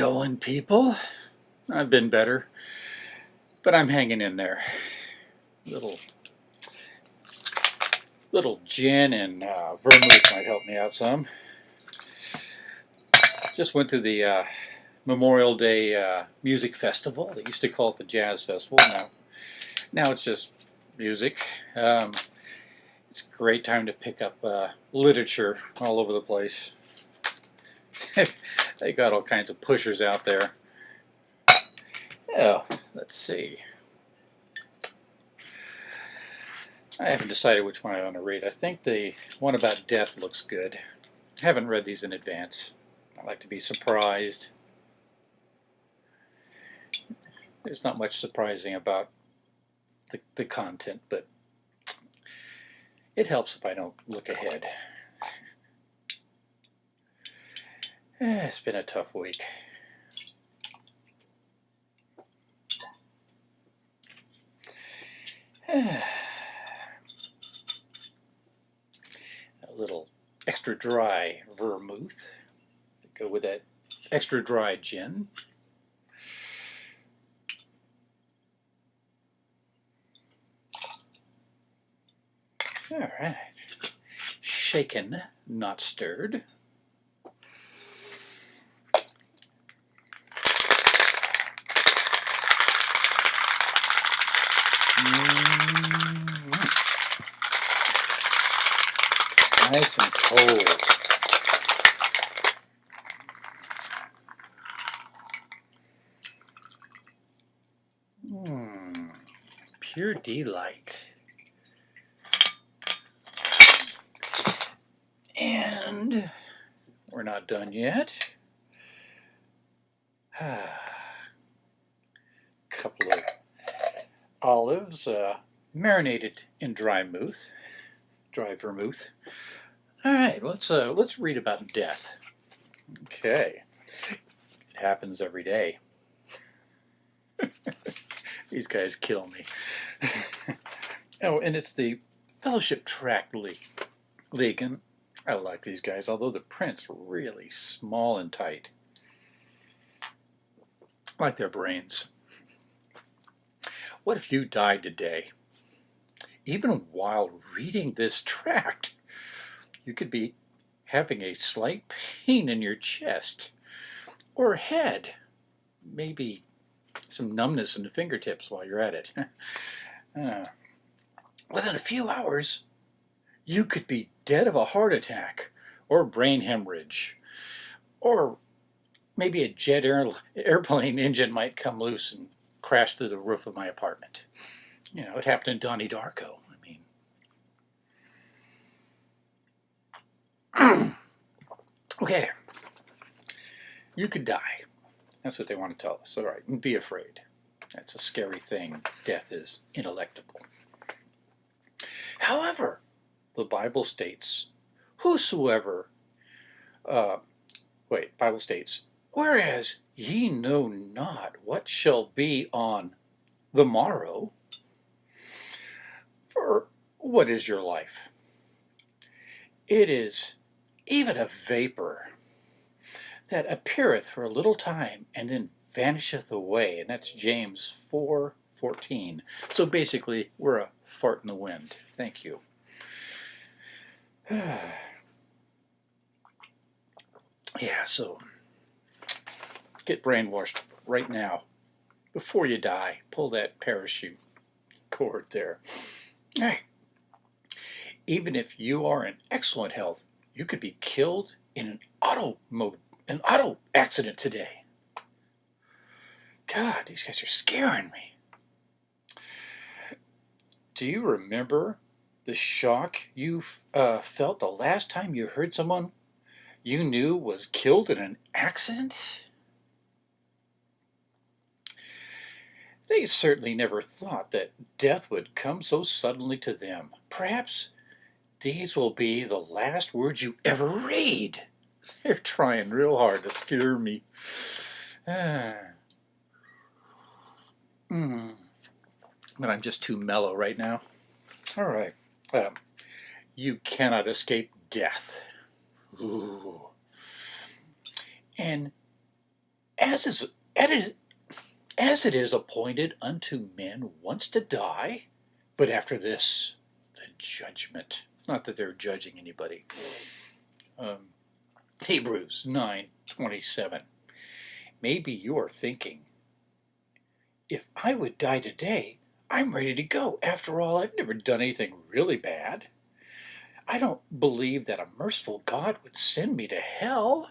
Going, people? I've been better, but I'm hanging in there. Little, little gin and uh, vermouth might help me out some. Just went to the uh, Memorial Day uh, Music Festival. They used to call it the Jazz Festival. Now, now it's just music. Um, it's a great time to pick up uh, literature all over the place. they got all kinds of pushers out there. Oh, let's see. I haven't decided which one I want to read. I think the one about death looks good. I haven't read these in advance. I like to be surprised. There's not much surprising about the, the content, but it helps if I don't look ahead. Eh, it's been a tough week. a little extra dry vermouth to go with that extra dry gin. All right. Shaken, not stirred. Nice and cold. Mm. Pure delight. And we're not done yet. couple of olives uh, marinated in dry vermouth. Dry vermouth. All right, let's uh, let's read about death. Okay, it happens every day. These guys kill me. oh, and it's the Fellowship Tract League. League, and I like these guys, although the print's are really small and tight. I like their brains. What if you died today? Even while reading this tract, you could be having a slight pain in your chest or head, maybe some numbness in the fingertips while you're at it. uh, within a few hours, you could be dead of a heart attack or brain hemorrhage or maybe a jet air, airplane engine might come loose and crash through the roof of my apartment. You know, it happened in Donnie Darko. I mean, okay, you could die. That's what they want to tell us. All right, be afraid. That's a scary thing. Death is ineluctable. However, the Bible states, whosoever, uh, wait, Bible states, whereas ye know not what shall be on the morrow, for what is your life? It is even a vapor that appeareth for a little time and then vanisheth away. And that's James 4 14. So basically, we're a fart in the wind. Thank you. yeah, so get brainwashed right now. Before you die, pull that parachute cord there. Even if you are in excellent health, you could be killed in an auto mode an auto accident today. God, these guys are scaring me. Do you remember the shock you uh, felt the last time you heard someone you knew was killed in an accident? They certainly never thought that death would come so suddenly to them. Perhaps these will be the last words you ever read. They're trying real hard to scare me. Ah. Mm. But I'm just too mellow right now. All right. Um, you cannot escape death. Ooh. And as is as it is appointed unto men once to die, but after this, the judgment. Not that they're judging anybody. Um, Hebrews 9:27. Maybe you are thinking, if I would die today, I'm ready to go. After all, I've never done anything really bad. I don't believe that a merciful God would send me to hell.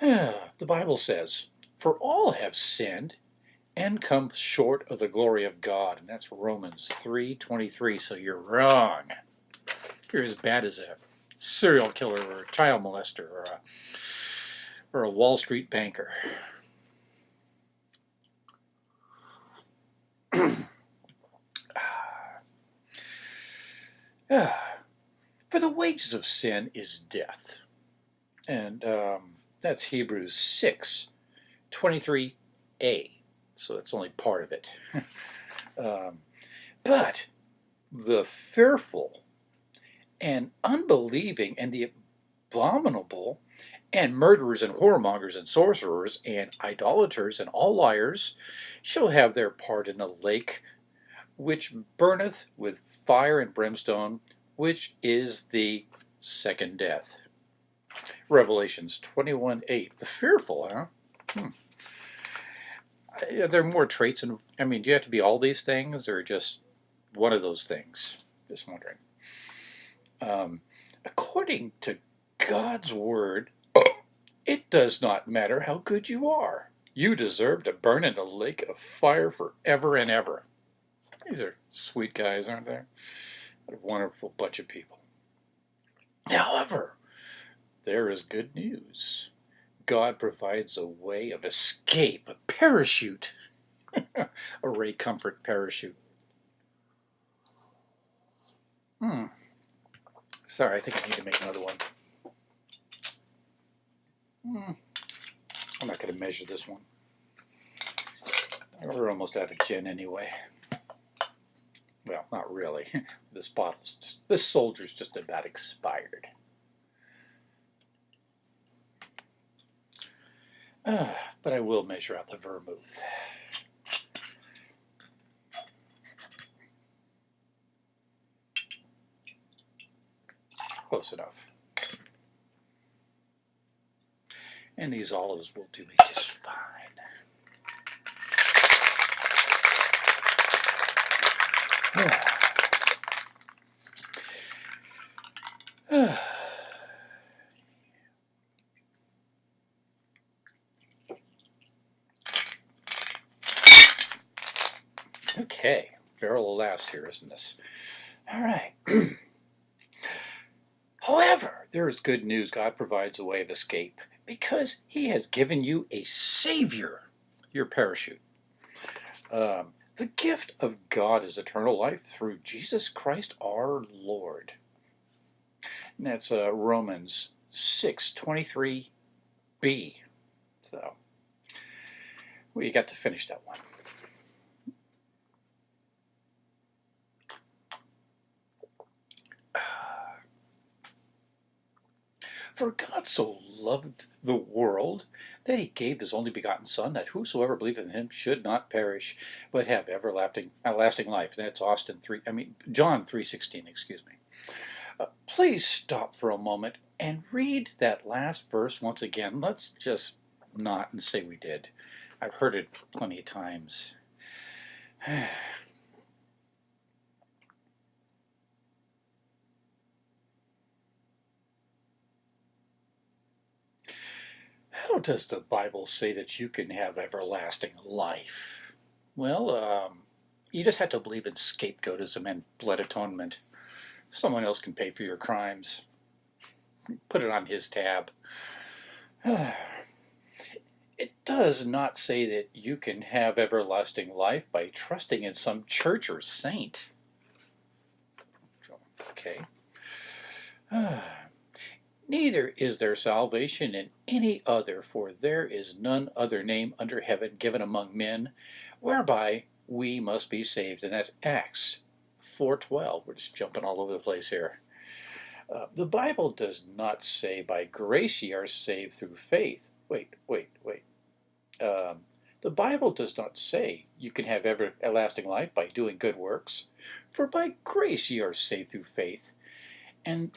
the Bible says, For all have sinned and come short of the glory of God. And that's Romans 3.23, so you're wrong. You're as bad as a serial killer or a child molester or a, or a Wall Street banker. For the wages of sin is death. And um, that's Hebrews 6, 23a. So that's only part of it. um, but the fearful and unbelieving and the abominable and murderers and whoremongers and sorcerers and idolaters and all liars shall have their part in the lake which burneth with fire and brimstone, which is the second death. Revelations 21 8. The fearful, huh? Hmm. Are there more traits? And I mean, do you have to be all these things or just one of those things? Just wondering. Um, according to God's word, it does not matter how good you are. You deserve to burn in a lake of fire forever and ever. These are sweet guys, aren't they? What a wonderful bunch of people. However, there is good news. God provides a way of escape, a parachute, a Ray Comfort parachute. Hmm. Sorry, I think I need to make another one. Hmm. I'm not going to measure this one. We're almost out of gin anyway. Well, not really. This bottle's just, this soldier's just about expired. Uh, but I will measure out the vermouth. Close enough. And these olives will do me just fine. Okay, barrel of laughs here, isn't this? All right. However, there is good news. God provides a way of escape because he has given you a Savior, your parachute. Um, the gift of God is eternal life through Jesus Christ our Lord. And that's uh, Romans 6, 23b. So, we got to finish that one. For God so loved the world that he gave his only begotten Son, that whosoever believeth in him should not perish, but have everlasting, everlasting life. And that's Austin three. I mean John three sixteen. Excuse me. Uh, please stop for a moment and read that last verse once again. Let's just not and say we did. I've heard it plenty of times. How does the Bible say that you can have everlasting life? Well, um, you just have to believe in scapegoatism and blood atonement. Someone else can pay for your crimes. Put it on his tab. It does not say that you can have everlasting life by trusting in some church or saint. Okay. Neither is there salvation in any other, for there is none other name under heaven given among men, whereby we must be saved. And that's Acts 4.12. We're just jumping all over the place here. Uh, the Bible does not say, by grace ye are saved through faith. Wait, wait, wait. Um, the Bible does not say you can have everlasting life by doing good works, for by grace ye are saved through faith, and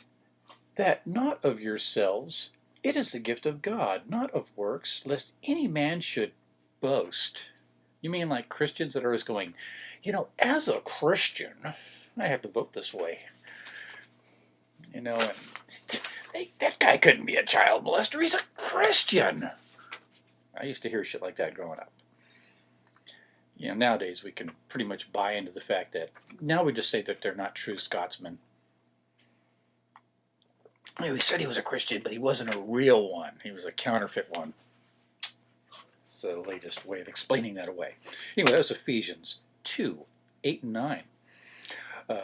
that not of yourselves, it is the gift of God, not of works, lest any man should boast. You mean like Christians that are always going, you know, as a Christian, I have to vote this way. You know, and hey, that guy couldn't be a child molester. He's a Christian. I used to hear shit like that growing up. You know, nowadays we can pretty much buy into the fact that now we just say that they're not true Scotsmen. You know, he said he was a Christian, but he wasn't a real one. He was a counterfeit one. It's the latest way of explaining that away. Anyway, that was Ephesians 2, 8 and 9. Um,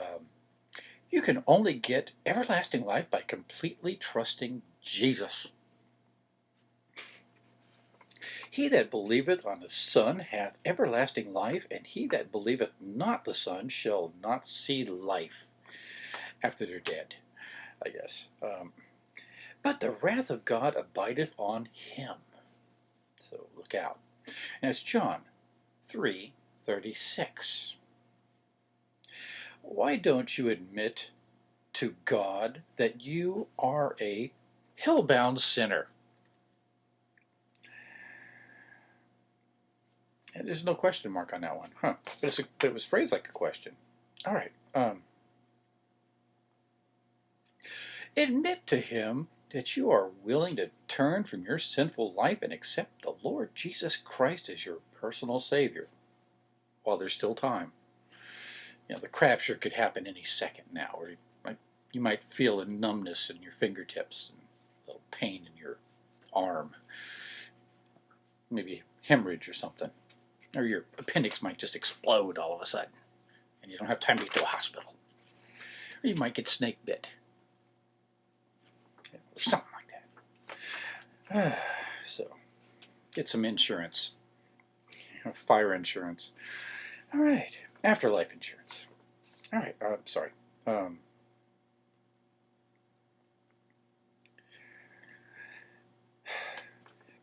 you can only get everlasting life by completely trusting Jesus. He that believeth on the Son hath everlasting life, and he that believeth not the Son shall not see life after they're dead, I guess. Um, but the wrath of God abideth on him. So look out. And it's John 3 36. Why don't you admit to God that you are a hell-bound sinner? And there's no question mark on that one, huh? But, a, but, it was phrased like a question. All right. Um, admit to him that you are willing to turn from your sinful life and accept the Lord Jesus Christ as your personal Savior while there's still time. You know, the crapshoot could happen any second now, or you might, you might feel a numbness in your fingertips and a little pain in your arm, maybe hemorrhage or something or your appendix might just explode all of a sudden and you don't have time to get to a hospital. Or you might get snake bit. Something like that. so, get some insurance. Fire insurance. All right. Afterlife insurance. All right. I'm uh, sorry. Um,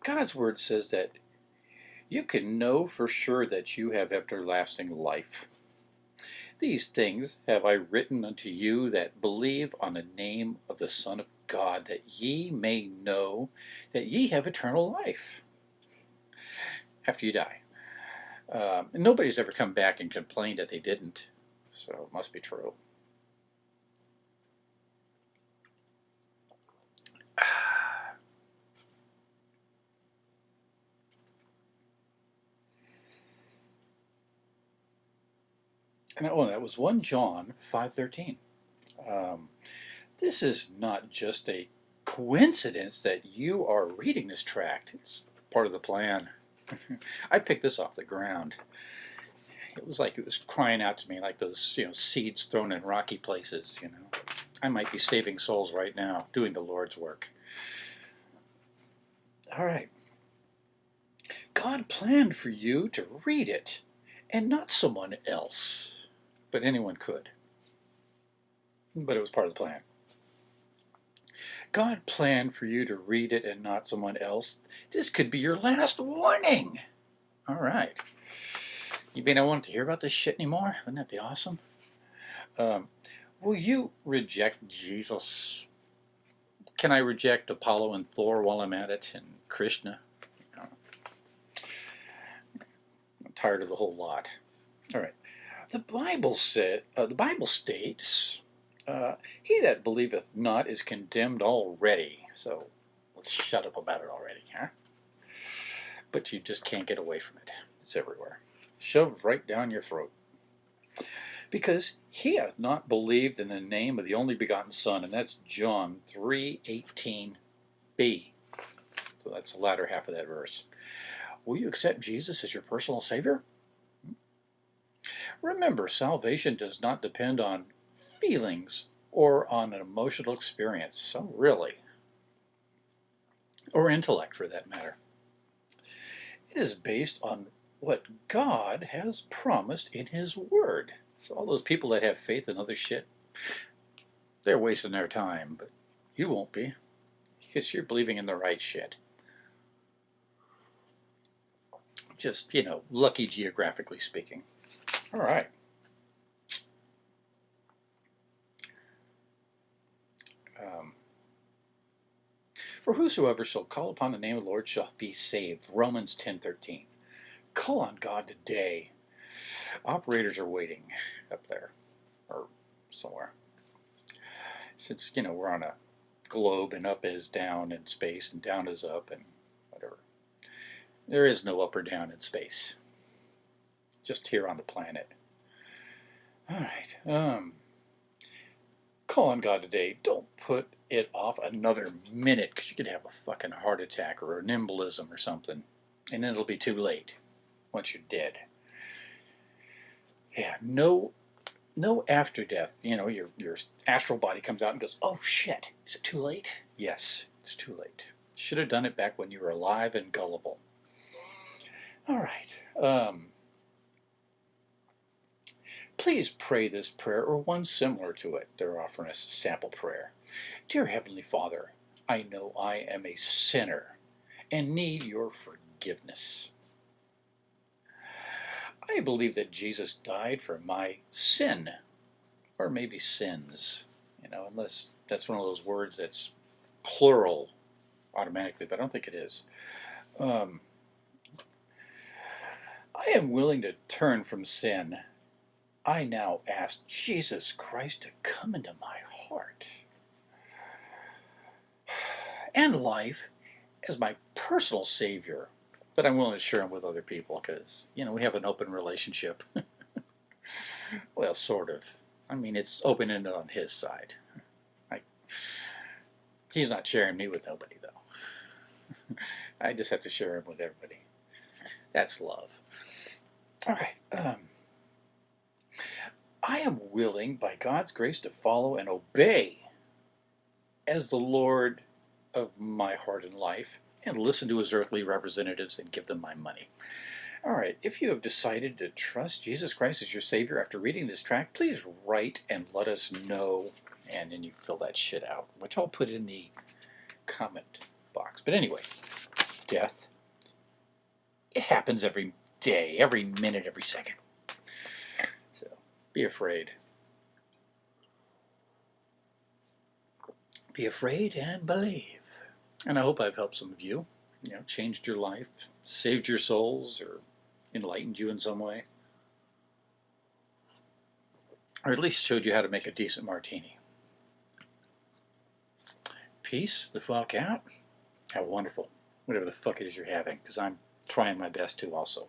God's word says that you can know for sure that you have everlasting life. These things have I written unto you that believe on the name of the Son of God, that ye may know that ye have eternal life after you die. Um, nobody's ever come back and complained that they didn't, so it must be true. And oh, that was 1 John 5.13. Um, this is not just a coincidence that you are reading this tract. It's part of the plan. I picked this off the ground. It was like it was crying out to me like those you know seeds thrown in rocky places, you know. I might be saving souls right now, doing the Lord's work. All right. God planned for you to read it and not someone else but anyone could. But it was part of the plan. God planned for you to read it and not someone else. This could be your last warning. All right. You may not want to hear about this shit anymore? Wouldn't that be awesome? Um, will you reject Jesus? Can I reject Apollo and Thor while I'm at it and Krishna? I'm tired of the whole lot. All right. The Bible said, uh, the Bible states, uh, "He that believeth not is condemned already." So let's shut up about it already, huh? But you just can't get away from it. It's everywhere, shoved right down your throat. Because he hath not believed in the name of the only begotten Son, and that's John 3:18b. So that's the latter half of that verse. Will you accept Jesus as your personal Savior? Remember, salvation does not depend on feelings or on an emotional experience. So really, or intellect for that matter. It is based on what God has promised in His Word. So all those people that have faith in other shit, they're wasting their time, but you won't be because you're believing in the right shit. Just, you know, lucky geographically speaking. All right. Um, for whosoever shall call upon the name of the Lord shall be saved. Romans 10.13. Call on God today. Operators are waiting up there or somewhere. Since, you know, we're on a globe and up is down in space and down is up and whatever. There is no up or down in space. Just here on the planet. All right. Um, call on God today. Don't put it off another minute because you could have a fucking heart attack or an embolism or something. And then it'll be too late once you're dead. Yeah, no no after death. You know, your, your astral body comes out and goes, oh shit, is it too late? Yes, it's too late. Should have done it back when you were alive and gullible. All right. Um, please pray this prayer or one similar to it. They're offering us a sample prayer. Dear Heavenly Father, I know I am a sinner and need your forgiveness. I believe that Jesus died for my sin, or maybe sins, you know, unless that's one of those words that's plural automatically, but I don't think it is. Um, I am willing to turn from sin. I now ask Jesus Christ to come into my heart and life as my personal Savior but I'm willing to share them with other people because, you know, we have an open relationship. well, sort of. I mean, it's open-ended on his side. I, he's not sharing me with nobody, though. I just have to share him with everybody. That's love. All right. Um, I am willing, by God's grace, to follow and obey as the Lord of my heart and life and listen to his earthly representatives and give them my money. All right, if you have decided to trust Jesus Christ as your Savior after reading this tract, please write and let us know, and then you fill that shit out, which I'll put in the comment box. But anyway, death, it happens every day, every minute, every second. Be afraid. Be afraid and believe. And I hope I've helped some of you, you know, changed your life, saved your souls, or enlightened you in some way. Or at least showed you how to make a decent martini. Peace the fuck out. How wonderful. Whatever the fuck it is you're having, because I'm trying my best to also.